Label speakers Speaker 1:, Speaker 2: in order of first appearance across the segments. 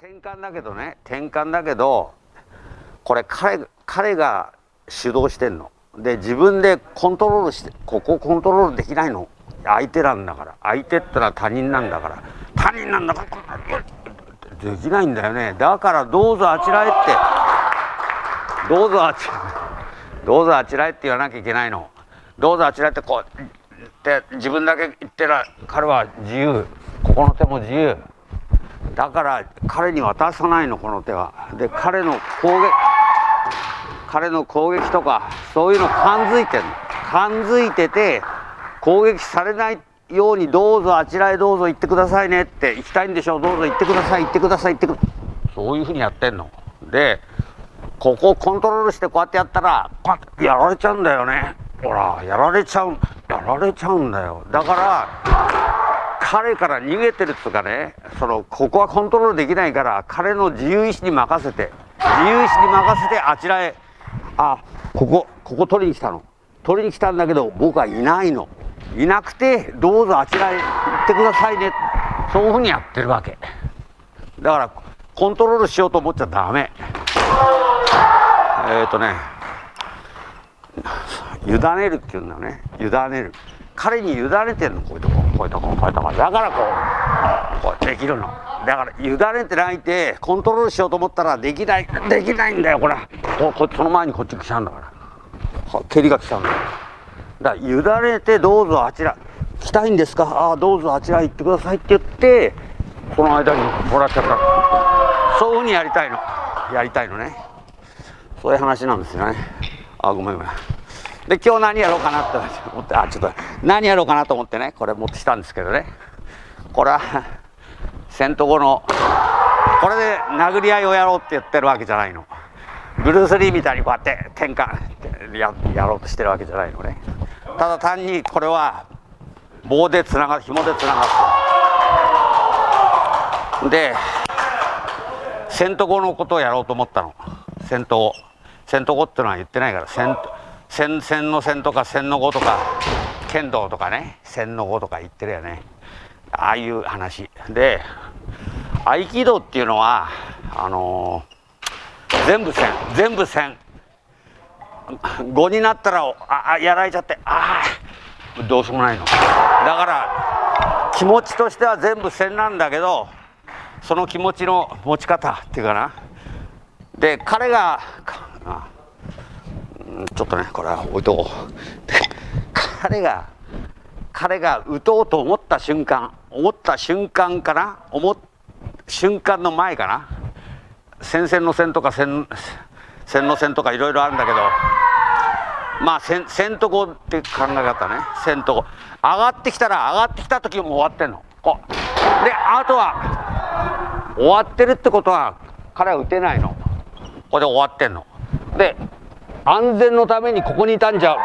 Speaker 1: 転換だけどね転換だけどこれ彼彼が主導してんの。で自分でコントロールしてここコントロールできないの。相手なんだから。相手ってのは他人なんだから。他人なんだからできないんだよねだからどうぞあちらへってどうぞあちらどうぞあちらへって言わなきゃいけないのどうぞあちらへってこうって自分だけ言ってら彼は自由ここの手も自由だから彼に渡さないのこの手は。で彼の攻撃彼の攻撃とかそういうの感づいてるの。感づいてて攻撃されないようにどうぞあちらへどうぞ行ってくださいね。って行きたいんでしょう。どうぞ行ってください。行ってください。行ってください。そういうふうにやってんの。でここをコントロールしてこうやってやったらパッやられちゃうんだよね。ほらやられちゃうやられちゃうんだよ。だから彼から逃げてるっつうかねそのここはコントロールできないから彼の自由意志に任せて自由意志に任せてあちらへあここここ取りに来たの。取りに来たんだけど僕はいないの。いなくてどうぞあちらへ行ってくださいね。そういうふうにやってるわけ。だからコントロールしようと思っちゃダメ。えっ、ー、とね委ねるっていうんだよね。委ねる。彼に委ねてんのこういうとこ。こういうとここういうとこだからこうこうできるの。だから委ねてないてコントロールしようと思ったらできないできないんだよこれ。ここその前にこっち来ちゃうんだから。蹴りが来ちゃうんだよ。だから委ねてどうぞあちら来たいんですか？ああどうぞあちら行ってくださいって言ってその間にもらっちゃった。そういうふうにやりたいの。やりたいのね。そういう話なんですよね。あごめんごめん。で今日何やろうかなって思ってあちょっと何やろうかなと思ってねこれ持ってきたんですけどね。これは戦闘後のこれで殴り合いをやろうって言ってるわけじゃないの。ブルース・リーみたいにこうやって喧嘩ややろうとしてるわけじゃないのね。ただ単にこれは棒でつながる紐でつながるで戦闘後のことをやろうと思ったの。戦闘戦闘後っていうのは言ってないから戦戦戦の戦とか戦の後とか剣道とかね。戦の後とか言ってるよね。ああいう話。で合気道っていうのはあのー、全部戦全部戦5になったらああやられちゃってああどうしようもないの。だから気持ちとしては全部戦なんだけどその気持ちの持ち方っていうかな。で彼がちょっとねこれは置いとこう。彼が彼が打とうと思った瞬間思った瞬間かな思っ瞬間の前かな戦線の線とか線線の線とかいろいろあるんだけどまあ線線とこって考え方ね。線とこ上がってきたら上がってきた時も終わってんの。こう。であとは終わってるってことは彼は打てないの。これで終わってんの。で安全のためにここにいたんじゃ。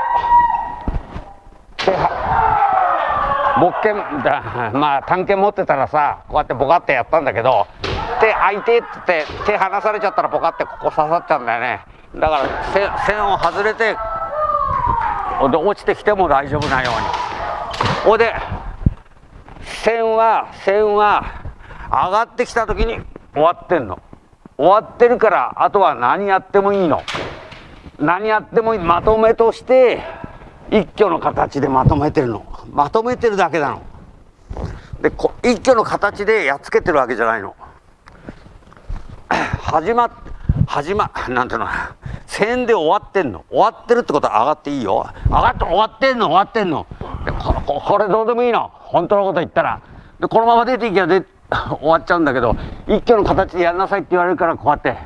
Speaker 1: 木剣だ まあ探検持ってたらさこうやってボカってやったんだけど手開いてって言って手離されちゃったらボカってここ刺さっちゃうんだよね。だから線を外れて落ちてきても大丈夫なように。ほいで線は線は上がってきた時に終わってんの。終わってるからあとは何やってもいいの。何やってもまとめとして一挙の形でまとめてるの。まとめてるだけなの。で一挙の形でやっつけてるわけじゃないの。始ま始まなんていうの？線で終わってんの。終わってるってことは上がっていいよ。上がって終わってんの。終わってんの。でここれどうでもいいの。本当のこと言ったら。でこのまま出ていけばで 終わっちゃうんだけど一挙の形でやんなさいって言われるからこうやって。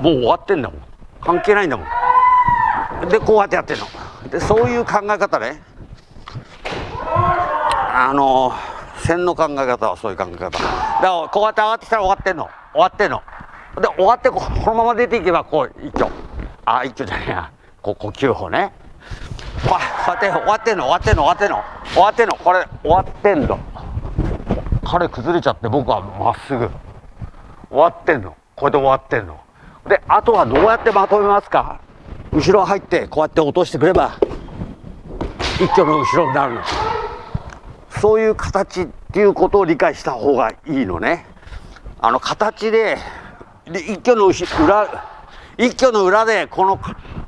Speaker 1: もう終わってんだもん。関係ないんだもん。でこうやってやってんの。でそういう考え方ね。あの線の考え方はそういう考え方。だからこうやって上がってきたら終わってんの。終わってんの。で終わってこのまま出ていけばこう一挙。あ一挙じゃねえや。こう呼吸法ね。こうやって終わってんの。終わってんの。終わってんの。終わってんの。これ終わってんの。彼崩れちゃって僕はまっすぐ。終わってんの。これで終わってんの。であとはどうやってまとめますか？後ろ入ってこうやって落としてくれば一挙の後ろになるの。そういう形っていうことを理解した方がいいのね。あの形でで一挙の裏一挙の裏でこの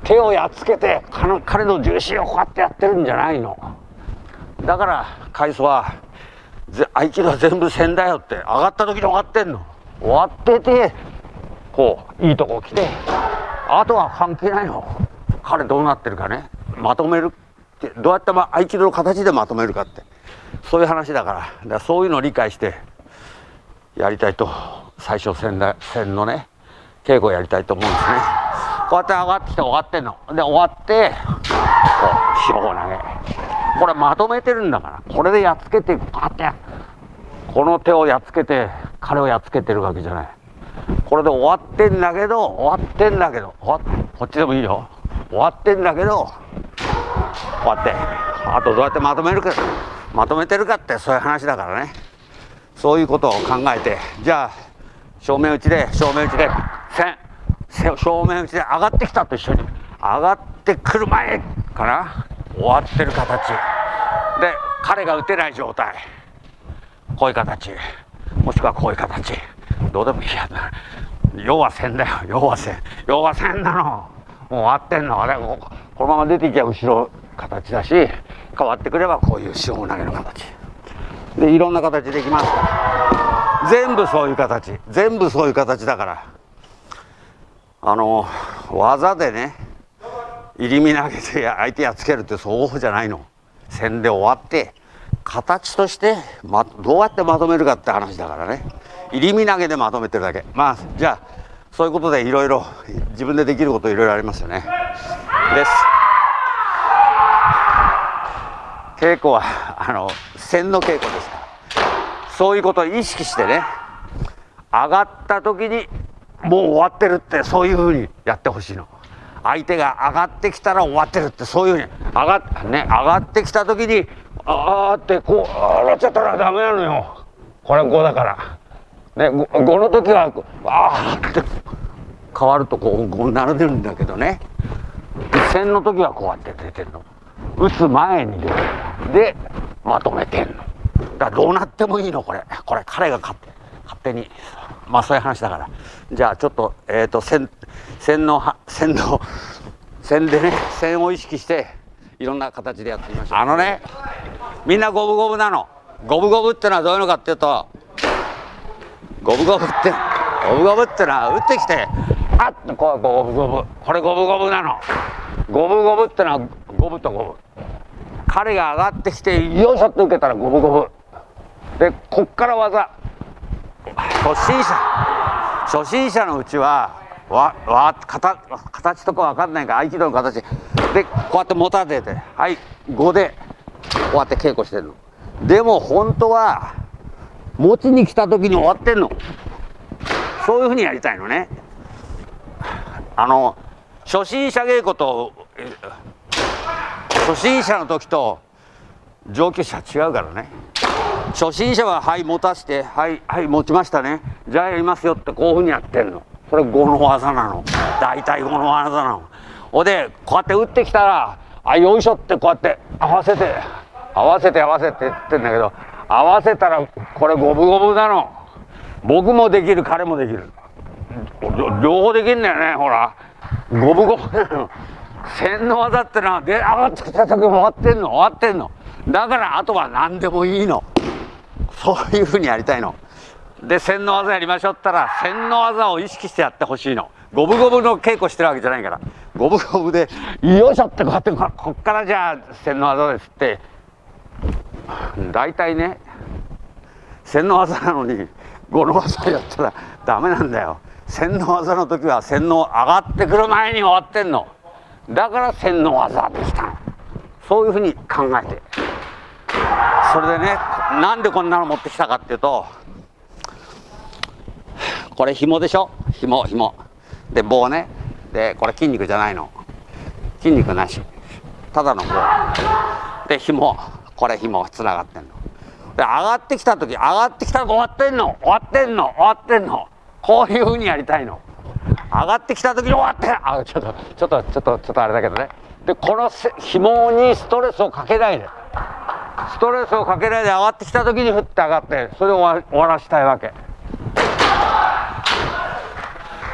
Speaker 1: 手をやっつけて彼の重心をこうやってやってるんじゃないの。だから海藻は合気道は全部線だよって上がった時に終わってんの。終わっててこういいとこ来て。あとは関係ないの。彼どうなってるかね。まとめるってどうやってま合気道の形でまとめるかって。そういう話だから。だからそういうのを理解してやりたいと。最初線だ線のね稽古やりたいと思うんですね。こうやって上がってきて終わってんの。で終わってこう塩を投げ。これまとめてるんだから。これでやっつけてこうやってこの手をやっつけて彼をやっつけてるわけじゃない。これで終わってんだけど終わってんだけどこっちでもいいよ。終わってんだけどこうやってあとどうやってまとめるかまとめてるかってそういう話だからね。そういうことを考えてじゃあ正面打ちで正面打ちで線正面打ちで上がってきたと一緒に。上がってくる前かな終わってる形。で彼が打てない状態。こういう形。もしくはこういう形。どうでもいいや。な要は線だよ。要は線要は線なの。もう終わってんの。あれこのまま出ていけば後ろ形だし変わってくればこういう塩投げの形。でいろんな形できますから。全部そういう形。全部そういう形だから。あの技でね入り身投げて相手やっつけるってそうじゃないの。線で終わって形として、ま、どうやってまとめるかって話だからね。入り身投げでまとめてるだけまあじゃあそういうことでいろいろ自分でできることいろいろありますよねです稽古はあの線の稽古ですからそういうことを意識してね上がった時にもう終わってるってそういうふうにやってほしいの相手が上がってきたら終わってるってそういうふうに上が,、ね、上がってきた時にああってこうなっちゃったらダメなのよこれ5だからね 5, 5の時はああって変わるとこう5になるんだけどね。線の時はこうやって出てんの。打つ前に出てるでまとめてんの。だからどうなってもいいのこれ。これ彼が勝手勝手にまあそういう話だから。じゃあちょっとえっ、ー、と線線の線の線でね線を意識していろんな形でやってみましょう。あのねみんな五分五分なの。五分五分ってのはどういうのかっていうと五分五分って五分五分ってのは打ってきてあっとこう五分五分これ五分五分なの。五分五分ってのは五分と五分彼が上がってきてよいしょって受けたら五分五分でこっから技。初心者。初心者のうちはわわ形形とか分かんないから合気道の形。でこうやって持たせてはい5でこうやって稽古してるの。でも本当は持ちに来た時に終わってんの。そういうふうにやりたいのね。あの初心者稽古と初心者の時と上級者違うからね。初心者ははい持たしてはいはい持ちましたね。じゃあやりますよってこういうふうにやってんの。それ5の技なの。大体5の技なの。ほでこうやって打ってきたらあよいしょってこうやって合わせて合わせて合わせてって言ってんだけど合わせたらこれ五分五分なの。僕もできる彼もできる。両方できんだよねほら。五分五分なの。線の技ってのはで上がってきた時終わってんの終わってんの。だからあとは何でもいいの。そういうふうにやりたいの。で線の技やりましょうったら線の技を意識してやってほしいの。五分五分の稽古してるわけじゃないから。五分五分でよいしょってこうやってこっからじゃあ線の技ですって大体ね線の技なのに五の技やったらダメなんだよ。線の技の時は線の上がってくる前に終わってんの。だから線の技できた。のそういうふうに考えて。それでねなんでこんなの持ってきたかっていうとこれ紐でしょ？紐紐。で棒ね。でこれ筋肉じゃないの。筋肉なし。ただの棒。で紐。これ紐つながってんの。で上がってきた時上がってきたら終わってんの終わってんの終わってんの。こういうふうにやりたいの。上がってきた時に終わってあちょっとちょっとちょっとちょっとあれだけどね。でこの紐にストレスをかけないで。ストレスをかけないで上がってきた時に振って上がってそれを終わらしたいわけ。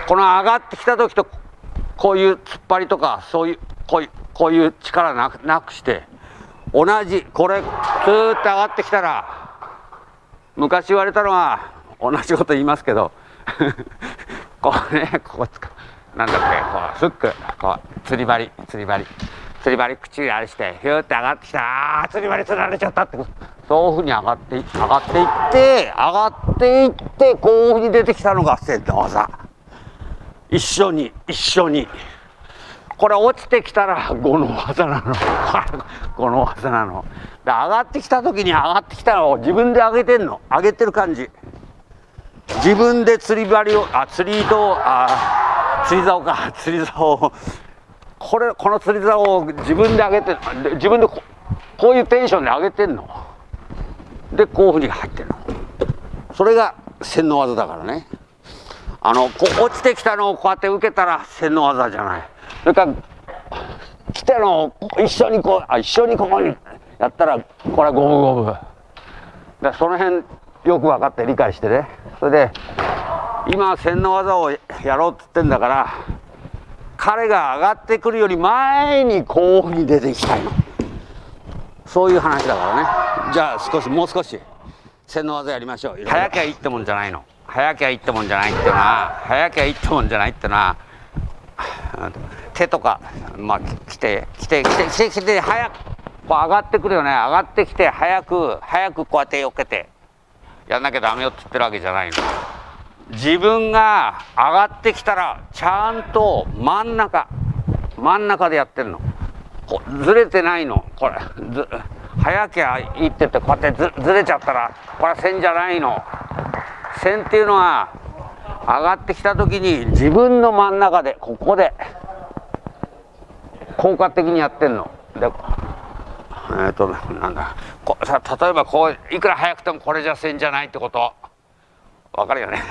Speaker 1: この上がってきた時とこういう突っ張りとかそういうこういうこういう力なくなくして同じこれスーッと上がってきたら昔言われたのは同じこと言いますけど こうねここつかなんだっけこうフック。こう釣り針釣り針。釣り針口あれしてヒューって上がってきたあ釣り針釣られちゃったって。そういうふうに上がって上がっていって上がっていってこういうふうに出てきたのが線の技。一緒に一緒に。これ落ちてきたら5の技なの。5の技なの。で上がってきた時に上がってきたのを自分で上げてんの。上げてる感じ。自分で釣り針をあ釣り糸あ釣り竿か。釣り竿を。これこの釣り竿を自分で上げて自分でここういうテンションで上げてんの。でこういうふうに入ってるの。それが線の技だからね。あのこ落ちてきたのをこうやって受けたら線の技じゃない。それから来たのを一緒にこうあ一緒にここにやったらこれは五分五分。だその辺よく分かって理解してね。それで今線の技をやろうって言ってんだから彼が上がってくるより前にこういうふうに出ていきたいの。そういう話だからね。じゃあ少しもう少し線の技やりましょう。早きゃいいってもんじゃないの。早きゃいいってもんじゃないっていうのは早きゃいいってもんじゃないっていうのは手とかまあ来て来て来て来て来て早くこう上がってくるよね。上がってきて早く早くこうやってよけてやんなきゃダメよって言ってるわけじゃないの。自分が上がってきたらちゃんと真ん中真ん中でやってるの。こうずれてないの。これず早きゃいいって言ってこうやってずずれちゃったらこれは線じゃないの。線っていうのは上がってきた時に自分の真ん中でここで効果的にやってんの。でえっ、ー、となんだ。こさ例えばこういくら速くてもこれじゃ線じゃないってこと。わかるよね。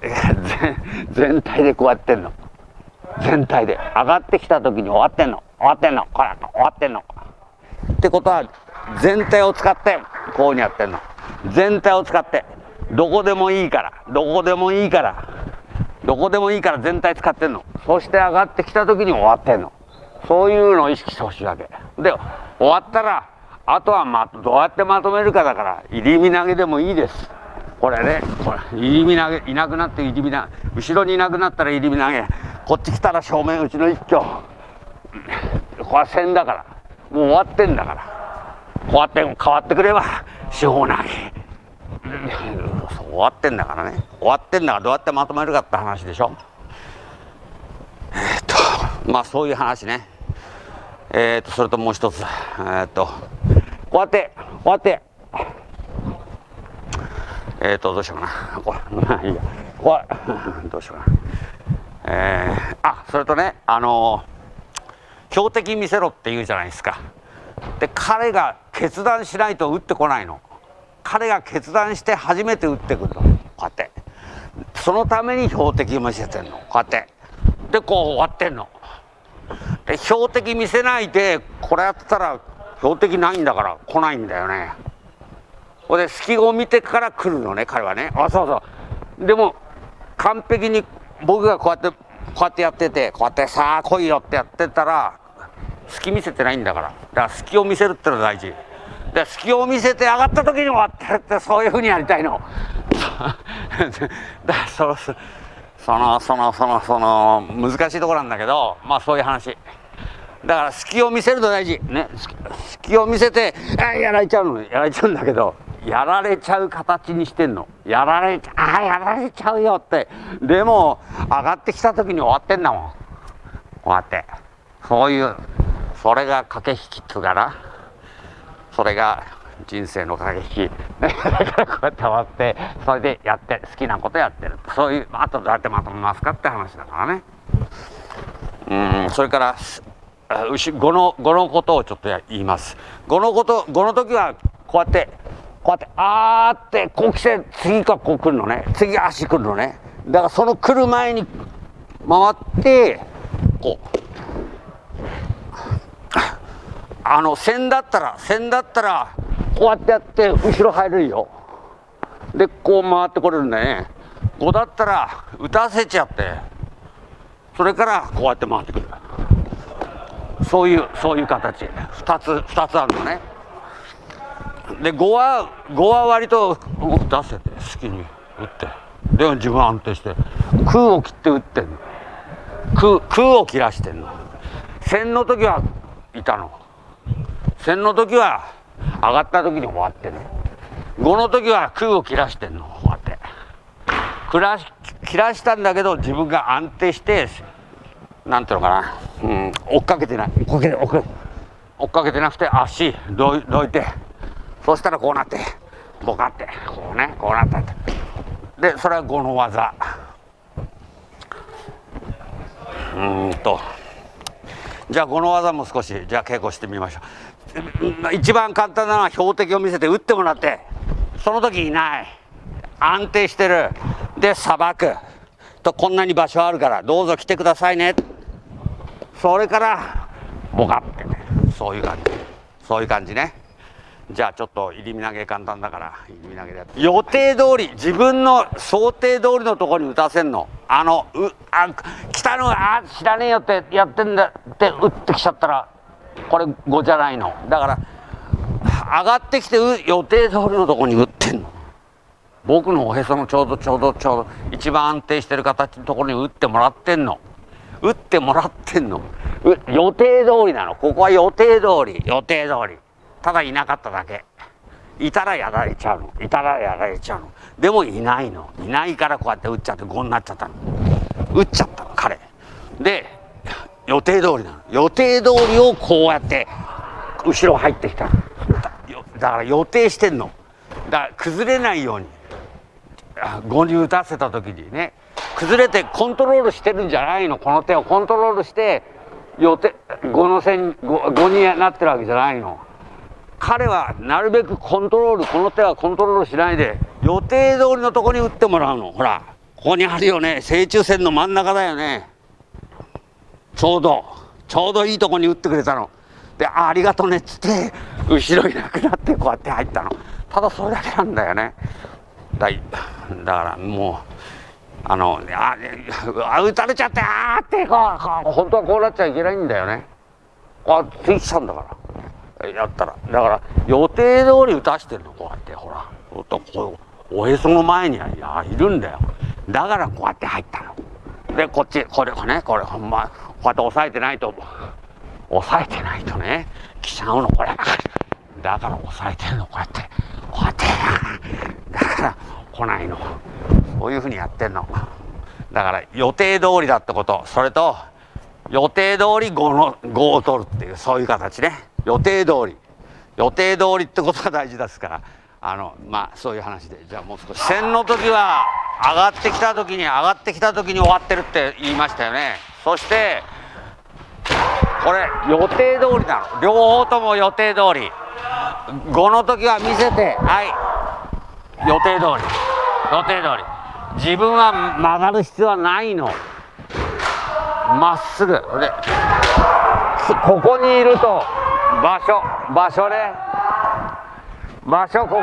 Speaker 1: 全体でこうやってんの。全体で。上がってきた時に終わってんの。終わってんの。これ終わってんの。ってことは全体を使ってこういうふうにやってんの。全体を使って。どこでもいいから。どこでもいいから。どこでもいいから全体使ってんの。そして上がってきた時に終わってんの。そういうのを意識してほしいわけ。で終わったらあとはまどうやってまとめるかだから入り身投げでもいいです。これねこれ入り身投げいなくなって入り身投げ後ろにいなくなったら入り身投げ。こっち来たら正面うちの一挙。これは線だから。もう終わってんだから。こうやって変わってくれば四方投げ。終わってんだからね。終わってんだからどうやってまとめるかって話でしょ。え、っとまあそういう話ね。え、っとそれともう一つ。え、っとこうやってこうやって。えっとどうしようかな。これいいや。これ どうしようかな。えー、あそれとねあの標的見せろって言うじゃないですか。で彼が決断しないと打ってこないの。彼が決断して初めて打ってくるのこうやって。そのために標的見せてんの。こうやって。でこう終わってんの。で標的見せないでこれやってたら標的ないんだから来ないんだよね。ほで隙を見てから来るのね彼はね。あそうそう。でも完璧に僕がこうやってこうやってやっててこうやってさあ来いよってやってたら隙見せてないんだから。だから隙を見せるってのは大事。で隙を見せて上がった時に終わってるってそういうふうにやりたいの。だそのそのそのそのその難しいところなんだけどまあそういう話。だから隙を見せると大事。ね隙を見せてあやられちゃうの。やられちゃうんだけどやられちゃう形にしてんの。やられちゃあやられちゃうよって。でも上がってきた時に終わってんだもん。こうやって。そういうそれが駆け引きっつうかな。それが人生の駆け引き。だからこうやって終わってそれでやって好きなことやってる。そういうあとどうやってまとめますかって話だからね。うんそれから牛語の語のことをちょっと言います。語のこと語の時はこうやってこうやってあーってこう来て次がこう来るのね。次足来るのね。だからその来る前に回ってこう。あの線だったら線だったらこうやってやって後ろ入れるよ。でこう回ってこれるんだね。5だったら打たせちゃって。それからこうやって回ってくる。そういうそういう形。2つ2つあるのね。で5は5は割と出せて好きに打って。でも自分は安定して。空を切って打ってんの。空空を切らしてんの。線の時はいたの。線の時は上がった時に終わってね。5の時は空を切らしてんのこうやって。切ら切らしたんだけど自分が安定してなんていうのかな、うん、追っかけてない。追っかけて追っかけ。追っかけてなくて足どいどいて。そしたらこうなって。ボカって。こうねこうなったって。でそれは5の技。うんと。じゃあ5の技も少しじゃあ稽古してみましょう一番簡単なのは標的を見せて打ってもらってその時いない。安定してる。でさばくとこんなに場所あるからどうぞ来てくださいね。それからボカってね。そういう感じ。そういう感じね。じゃあちょっと入り身投げ簡単だから入り身投げでやって。予定通り自分の想定通りのところに打たせんの。あのうあ来たのあ知らねえよってやってんだって打ってきちゃったらこれ5じゃないの。だから上がってきて予定通りのとこに打ってんの。僕のおへそのちょうどちょうどちょうど一番安定してる形のところに打ってもらってんの。打ってもらってんの。予定通りなの。ここは予定通り。予定通り。ただいなかっただけ。いたらやられちゃうの。いたらやられちゃうの。でもいないの。いないからこうやって打っちゃって5になっちゃったの。打っちゃったの彼。で予定通りなの。予定通りをこうやって後ろ入ってきた。だから予定してんの。だから崩れないように。5に打たせた時にね。崩れてコントロールしてるんじゃないの。この手をコントロールして予定5の線 5, 5になってるわけじゃないの。彼はなるべくコントロールこの手はコントロールしないで予定通りのとこに打ってもらうの。ほらここにあるよね。正中線の真ん中だよね。ちょうどちょうどいいとこに打ってくれたの。でありがとねっつって後ろいなくなってこうやって入ったの。ただそれだけなんだよね。だだからもうあのああ打たれちゃってあーってこう本当はこうなっちゃいけないんだよね。あついちゃうんだから。やったら。だから予定通り打たしてるのこうやってほら。こうおへその前にはいやいるんだよ。だからこうやって入ったの。でこっちこれねこれほんまこうやって押さえてないと押さえてないとね来ちゃうのこれだから押さえてるのこうやって。こうやってだから来ないの。そういうふうにやってんの。だから予定通りだってこと。それと予定通り5の5を取るっていうそういう形ね。予定通り。予定通りってことが大事ですから。あのまあそういう話で。じゃあもう少し。線の時は上がってきた時に上がってきた時に終わってるって言いましたよね。そしてこれ予定通りなの両方とも予定通り。5の時は見せて。はい。予定通り。予定通り。自分は曲がる必要はないの。まっすぐ。でここにいると場所場所ね。場所ここ。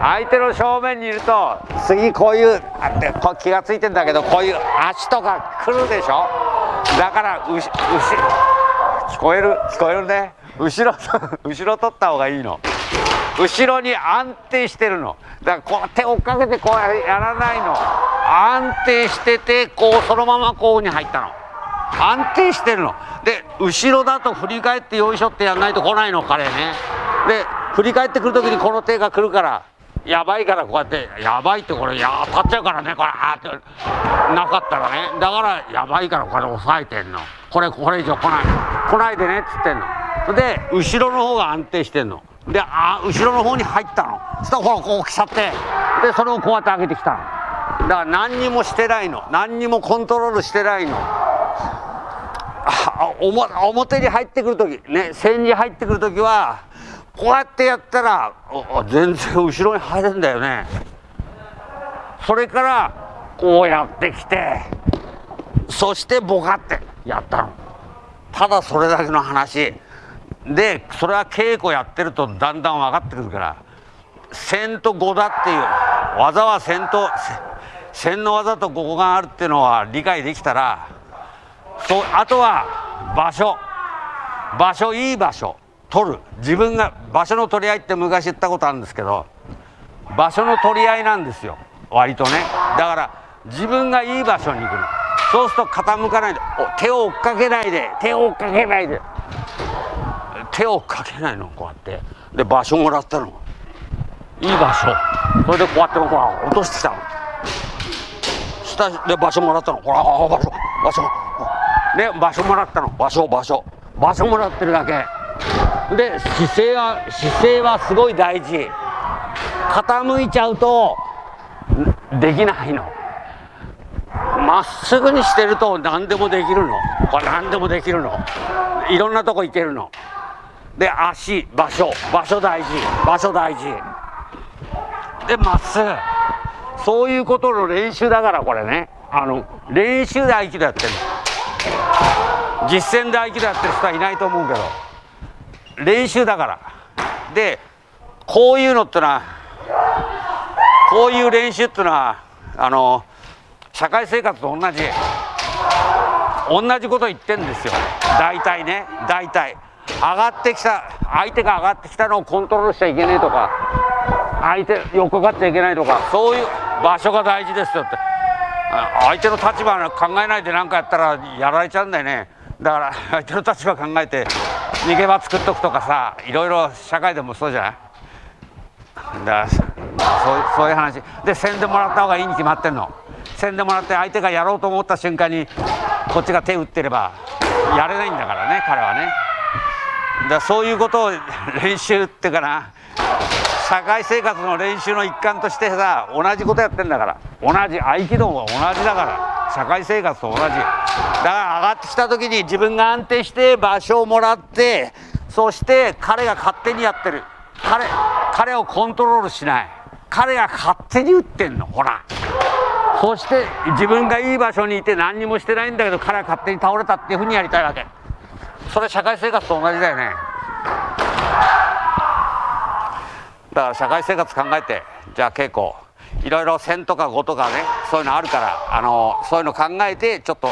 Speaker 1: 相手の正面にいると次こういうあ気が付いてんだけどこういう足とか来るでしょ？だからうし聞こえる聞こえるね。後ろ後ろ取った方がいいの。後ろに安定してるの。だからこう手をかけてこうやらないの。安定しててこうそのままこうに入ったの。安定してるの。で後ろだと振り返ってよいしょってやんないと来ないの彼ね。で振り返ってくる時にこの手が来るからやばいからこうやってやばいってこれや当たっちゃうからねこれ。あってなかったらね。だからやばいからこれ押さえてんの。これこれ以上来ない。来ないでねっつってんの。で後ろの方が安定してんの。であ後ろの方に入ったの。そしたらほらこう来ちゃって。でそれをこうやって上げてきたの。だから何にもしてないの。何にもコントロールしてないの。表に入ってくる時ね線に入ってくる時はこうやってやったら全然後ろに入るんだよね。それからこうやってきてそしてボカってやったの。ただそれだけの話。でそれは稽古やってるとだんだん分かってくるから。線と5だっていう技は線と線の技とここがあるっていうのは理解できたらそうあとは場所。場所いい場所。取る。自分が場所の取り合いって昔言ったことあるんですけど場所の取り合いなんですよ。割とね。だから自分がいい場所に行くの。そうすると傾かないで手を追っかけないで手を追っかけないで。手を追っかけないのこうやって。で場所もらったの。いい場所。それでこうやってこう落としてきたの。下で場所もらったの。ほら場所場所。で場所もらったの。場所場所。場所もらってるだけ。で姿勢は姿勢はすごい大事。傾いちゃうとできないの。まっすぐにしてると何でもできるの。これ何でもできるの。いろんなとこ行けるの。で足場所。場所大事。場所大事。でまっすぐ。そういうことの練習だからこれね。あの練習で合気道やってる実践で合気道やってる人はいないと思うけど。練習だから。でこういうのってのはこういう練習っていうのはあの社会生活と同じ同じこと言ってんですよ。大体ね大体。上がってきた相手が上がってきたのをコントロールしちゃいけないとか相手横かっちゃいけないとかそういう場所が大事ですよって。相手の立場考えないで何かやったらやられちゃうんだよね。だから相手の立場考えて逃げ場作っとくとかさいろいろ社会でもそうじゃない？だからそういう話。で宣伝もらった方がいいに決まってんの？宣伝もらって相手がやろうと思った瞬間にこっちが手打ってればやれないんだからね彼はね。だそういうことを練習ってかな。社会生活の練習の一環としてさ同じことやってんだから。同じ合気道も同じだから。社会生活と同じ。から上がってきた時に自分が安定して場所をもらってそして彼が勝手にやってる。彼彼をコントロールしない。彼が勝手に打ってんの。ほら。そして自分がいい場所にいて何にもしてないんだけど彼は勝手に倒れたっていうふうにやりたいわけ。それ社会生活と同じだよね。だから社会生活考えてじゃあ稽古。いろいろ線とか語とかねそういうのあるからあのそういうの考えてちょっと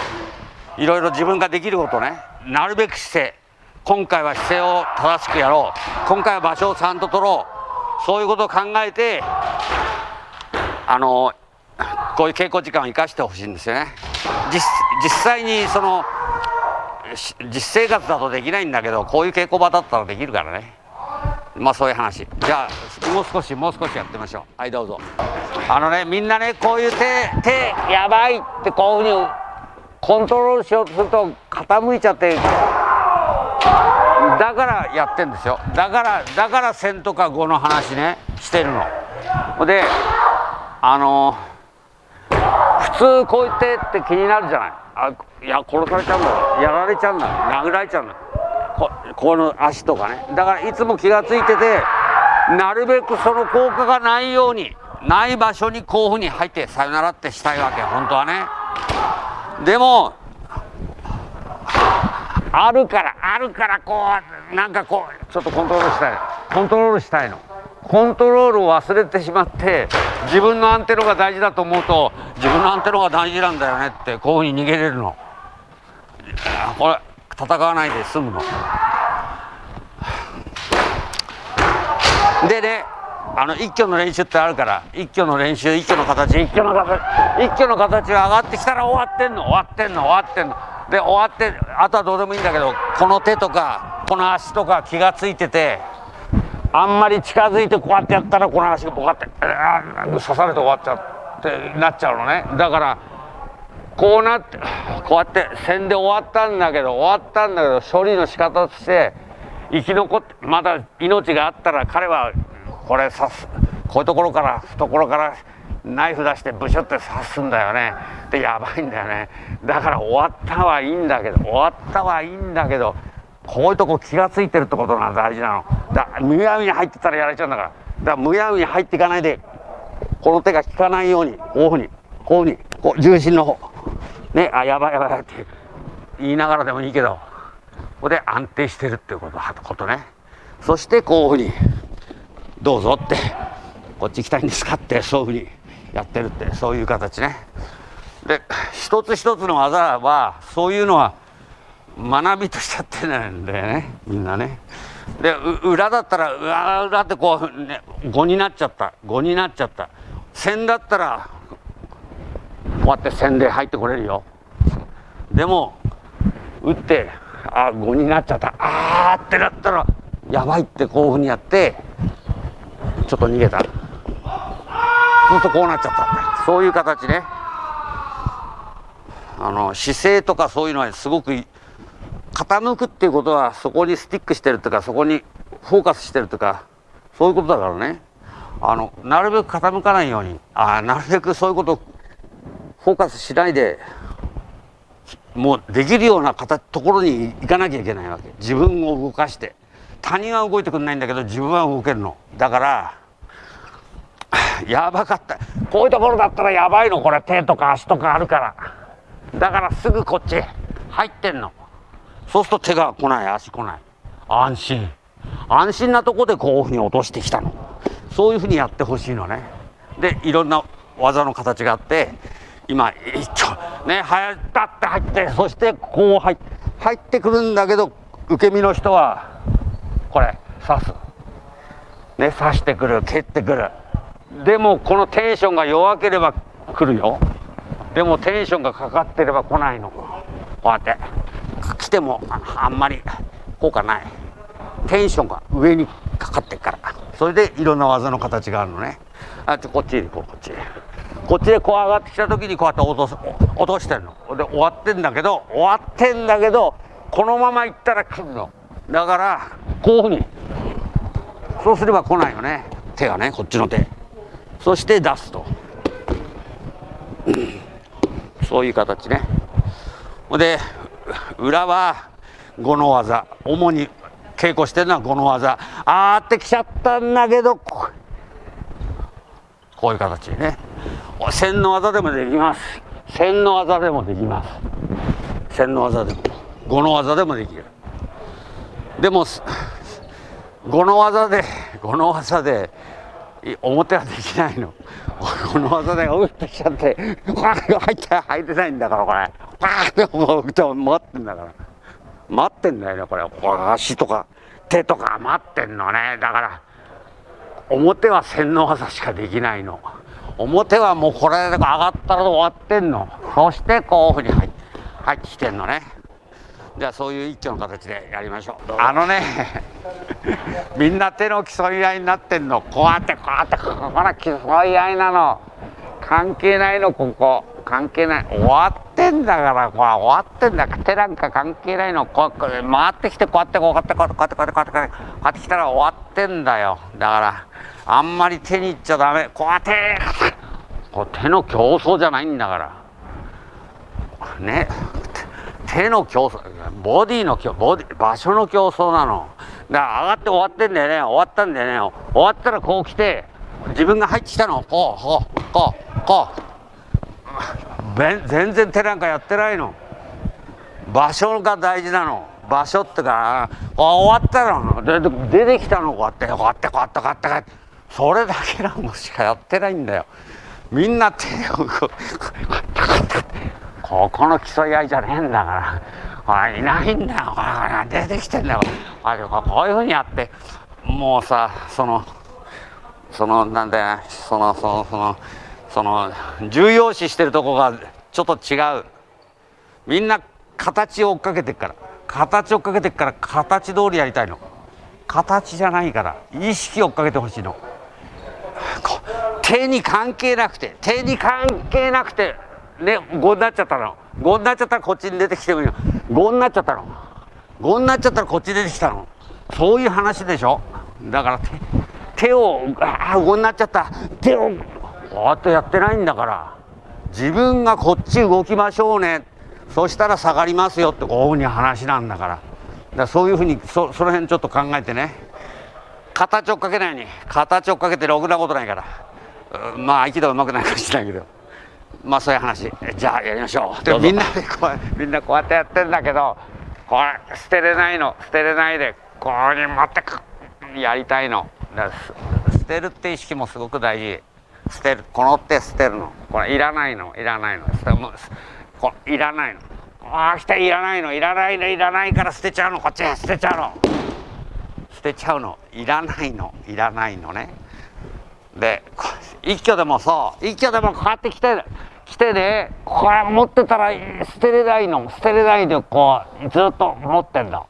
Speaker 1: いろいろ自分ができることね。なるべく姿勢。今回は姿勢を正しくやろう。今回は場所をちゃんと取ろう。そういうことを考えてあのこういう稽古時間を生かしてほしいんですよね。実際にその実生活だとできないんだけどこういう稽古場だったらできるからね。まあそういう話。じゃあもう少しもう少しやってみましょう。はいどうぞ。あのねみんなねこういう手手やばいってこういうふうにコントロールしようとすると傾いちゃってだからやってんですよ。だからだから線とか語の話ねしてるの。ほであの普通こう言ってって気になるじゃない。あいや殺されちゃうんだやられちゃうんだ殴られちゃうんだここの足とかね。だからいつも気が付いててなるべくその効果がないようにない場所にこういうふうに入ってさよならってしたいわけ本当はね。でもあるからあるからこうなんかこうちょっとコントロールしたい。コントロールしたいの。コントロールを忘れてしまって自分のアンテナが大事だと思うと自分のアンテナが大事なんだよねってこういうふうに逃げれるの。これ戦わないで済むの。でねあの一挙の練習ってあるから一挙の練習一挙の形一挙の形一挙の形が上がってきたら終わってんの終わってんの終わってんの。で終わってあとはどうでもいいんだけどこの手とかこの足とか気が付いててあんまり近づいてこうやってやったらこの足がボカって刺されて終わっちゃってなっちゃうのね。だからこうなってこうやって線で終わったんだけど終わったんだけど処理の仕方として生き残ってまだ命があったら彼はこれ刺すこういうところから懐からナイフ出してブシュって刺すんだよね。でやばいんだよね。だから終わったはいいんだけど終わったはいいんだけどこういうとこ気が付いてるってことが大事なの。だむやみに入ってたらやられちゃうんだから。だからむやみに入っていかないでこの手が効かないようにこういうふうにこういうふうにこう重心の方。ねあやばいやばいって言いながらでもいいけどここで安定してるっていうことことね。そしてこういうふうにどうぞってこっち行きたいんですかってそういうふうにやってるってそういう形ね。で一つ一つの技はそういうのは学びとしちゃってないんだよねみんなね。で裏だったら裏裏ってこう、ね、5になっちゃった。5になっちゃった。線だったらこうやって線で入ってこれるよ。でも打ってあ5になっちゃった。あーってなったらやばいってこういうふうにやってちょっと逃げた。そうするとこうなっちゃった。そういう形ね。あの姿勢とかそういうのはすごく傾くっていうことはそこにスティックしてるとかそこにフォーカスしてるとかそういうことだからね。あのなるべく傾かないように。あなるべくそういうことフォーカスしないでもうできるような形ところに行かなきゃいけないわけ。自分を動かして他人は動いてくんないんだけど自分は動けるの。だからやばかった。こういうところだったらやばいの。これ手とか足とかあるから。だからすぐこっち入ってんの。そうすると手が来ない。足来ない。安心。安心なとこでこういうふうに落としてきたの。そういうふうにやってほしいのね。でいろんな技の形があって今一丁ね入ったって入ってそしてこう入入ってくるんだけど受け身の人はこれ刺す。ね刺してくる蹴ってくる。でもこのテンションが弱ければ来るよ。でもテンションがかかってれば来ないの。こうやって。来てもあんまり効果ない。テンションが上にかかってっから。それでいろんな技の形があるのね。あこっちこうこっち。こっちでこう上がってきた時にこうやって落とす落としてんの。で終わってんだけど終わってんだけどこのままいったら来るの。だからこういうふうに。そうすれば来ないよね。手がねこっちの手。そして出すと、うん、そういう形ね。で裏は5の技。主に稽古してるのは5の技。あーってきちゃったんだけどこういう形ね。線の技でもできます。線の技でもできます。線の技でも。5の技でもできるでも5の技で5の技で表はできないの。この技で打ってきちゃってわ入って入れないんだからこれ。パーってう待ってんだから。待ってんだよねこれ。足とか手とか待ってんのね。だから表は洗脳技しかできないの。表はもうこれで上がったら終わってんの。そしてこういうふうに入入ってきてんのね。じゃあそういう一挙の形でやりましょう。あのね みんな手の競い合いになってんの。こうやってこうやってここら競い合いなの。関係ないのここ。関係ない。終わってんだからこれ終わってんだ手なんか関係ないの。こう回ってきてこうやってこうやってこうやってこうやってこうやってこうやってこうやってきたら終わってんだよ。だからあんまり手にいっちゃダメ。こうやってこう手の競争じゃないんだから。ね。手の競争ボディのボディ場所の競争なのだから上がって終わってんだよね終わったんだよね終わったらこう来て自分が入ってきたのこうこうこうこう全然手なんかやってないの場所が大事なの場所ってか終わったの出てきたのこうやってこうやってこうやってこうやってやってそれだけなのしかやってないんだよみんな手をこうここここの競い合いじゃねえんだから。いないんだよ。出てきてんだよ。こういうふうにやってもうさそのそのなんだよ。そのそのそのその重要視してるとこがちょっと違う。みんな形を追っかけてっから。形を追っかけてっから形通りやりたいの。形じゃないから意識を追っかけてほしいの。手に関係なくて手に関係なくてね5になっちゃったの。5になっちゃったらこっちに出てきてもいいの5になっちゃったの。5になっちゃったらこっち出てきたの。そういう話でしょ。だから手をああ5になっちゃった。手をこうやってやってないんだから。自分がこっち動きましょうね。そしたら下がりますよ。ってこういうふうに話なんだから。だからそういうふうにそその辺ちょっと考えてね。形追っかけないように。形追っかけてろくなことないから。まあ合気道うまくないかもしれないけど。まあそういう話。じゃあやりましょう。でみんなでこうみんなこうやってやってんだけどこれ捨てれないの。捨てれないでこうに持ってく。やりたいの。捨てるって意識もすごく大事。捨てる。この手捨てるの。これいらないの。いらないの。捨てもうこいらないの。ああ来たいらないの。いらないの。いらないから捨てちゃうの。こっち捨てちゃうの。捨てちゃうの。いらないの。いらないのね。で一挙でもそう。一挙でもこうやって来て来てねこれ持ってたら捨てれないの捨てれないでこうずっと持ってんだ。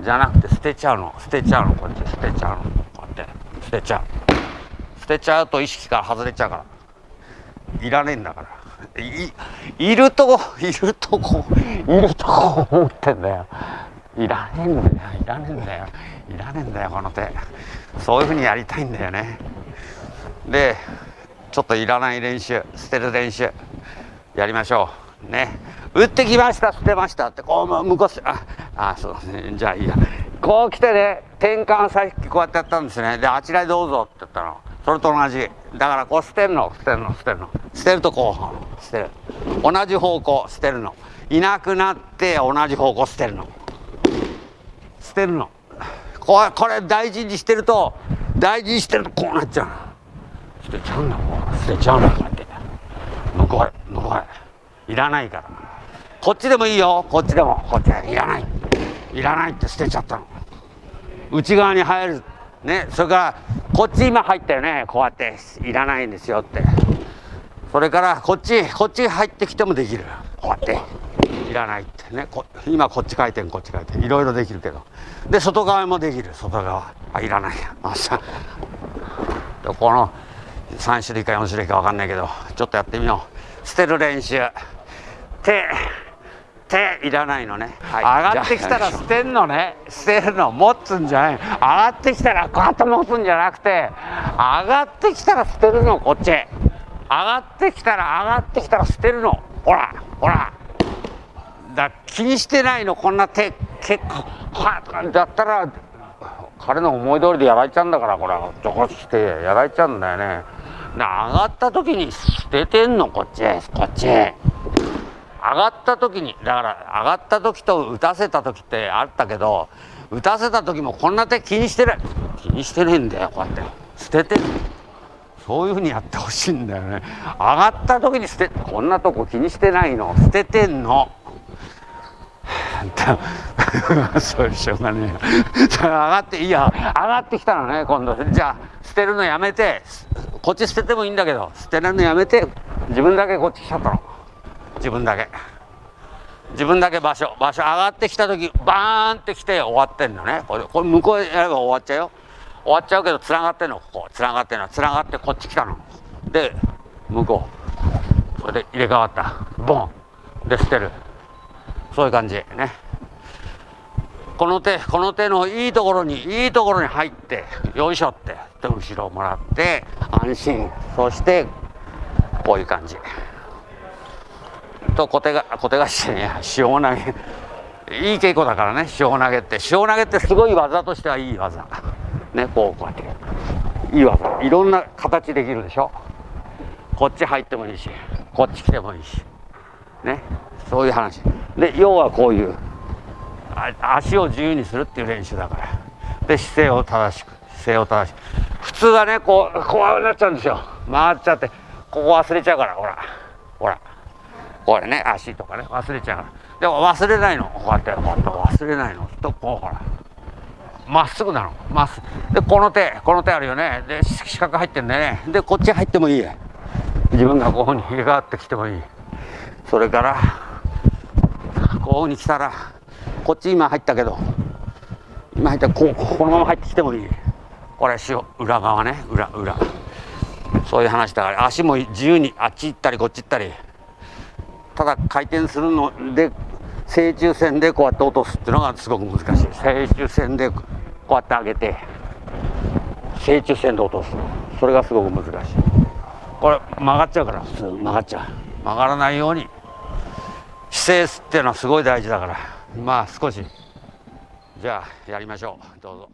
Speaker 1: じゃなくて捨てちゃうの。捨てちゃうの。こっち捨てちゃうの。こうやって捨てちゃう。捨てちゃうと意識から外れちゃうから。いらねえんだから。いいるといるとこいるとこ思ってんだよ。いらねえんだよ。いらねえんだよ。いらねえんだよこの手。そういうふうにやりたいんだよね。でちょっといらない練習捨てる練習やりましょう。ね。打ってきました捨てました。ってこう向こうああそうですねじゃあいいや。こう来てね転換さっきこうやってやったんですね。であちらへどうぞって言ったの。それと同じ。だからこう捨てるの捨てるの捨てるの。捨てるとこう捨てる。同じ方向捨てるの。いなくなって同じ方向捨てるの。捨てるの。これこれ大事にしてると大事にしてるとこうなっちゃう捨てちゃうんだ捨てちゃうんだこうやって向こうへ向こうへいらないからこっちでもいいよ。こっちでもこっちへいらない。いらないって捨てちゃったの。内側に入るねそれからこっち今入ったよねこうやっていらないんですよって。それからこっちこっち入ってきてもできる。こうやっていらないってね。今こっち回転こっち回転いろいろできるけど。で外側もできる。外側。あいらない。やあさ。この3種類か4種類か分かんないけどちょっとやってみよう。捨てる練習。手手いらないのね、
Speaker 2: はい、上がってきたら捨てんのね。捨てるの持つんじゃない。上がってきたらこうやって持つんじゃなくて上がってきたら捨てるのこっち。上がってきたら上がってきたら捨てるの。ほらほら。だ気にしてないの。こんな手結構だったら彼の思い通りでやられちゃうんだからこれちょこしてやられちゃうんだよね。で上がった時に捨ててんのこっち。こっち。上がった時にだから上がった時と打たせた時ってあったけど打たせた時もこんな手気にしてない。気にしてねえんだよこうやって。捨ててんの。そういうふうにやってほしいんだよね。上がった時に捨てこんなとこ気にしてないの。捨ててんの。それしょうがねえ上がっていいや上がってきたのね今度。じゃあ捨てるのやめて。こっち捨ててもいいんだけど捨てるのやめて自分だけこっち来ちゃったの。自分だけ。自分だけ場所場所上がってきた時バーンって来て終わってんのね。これこれ向こうやれば終わっちゃうよ。終わっちゃうけどつながってんの。ここ。つながってんの。つながってこっち来たの。で向こう。それで入れ替わった。ボン。で捨てる。そういう感じ。ね。この手この手のいいところにいいところに入ってよいしょって。で後ろをもらって安心。そしてこういう感じ。と小手が小手がしてね塩投げ。いい稽古だからね塩投げって。塩投げってすごい技としてはいい技。ねこうこうやって。いい技。いろんな形できるでしょ。こっち入ってもいいしこっち来てもいいし。ねそういう話。で要はこういう足を自由にするっていう練習だから。で姿勢を正しく姿勢を正しく。普通はねこうこうなっちゃうんですよ。回っちゃって。ここ忘れちゃうからほら。ほら。これね足とかね忘れちゃうから。でも忘れないの。こうやってこうやって忘れないの。とこうほら。まっすぐなの。まっす。ぐでこの手この手あるよね。で四角入ってんだよね。でこっち入ってもいい自分がここに入れ替わってきてもいい。それからこうに来たらこっち今入ったけど今入ったらこうこのまま入ってきてもいい。これ裏側ね。裏裏。そういう話だから。足も自由にあっち行ったりこっち行ったり。ただ回転するので正中線でこうやって落とすっていうのがすごく難しい。正中線でこうやって上げて正中線で落とすそれがすごく難しい。これ曲がっちゃうから普通曲がっちゃう。曲がらないように。姿勢っていうのはすごい大事だから。まあ少し。じゃあやりましょう。どうぞ。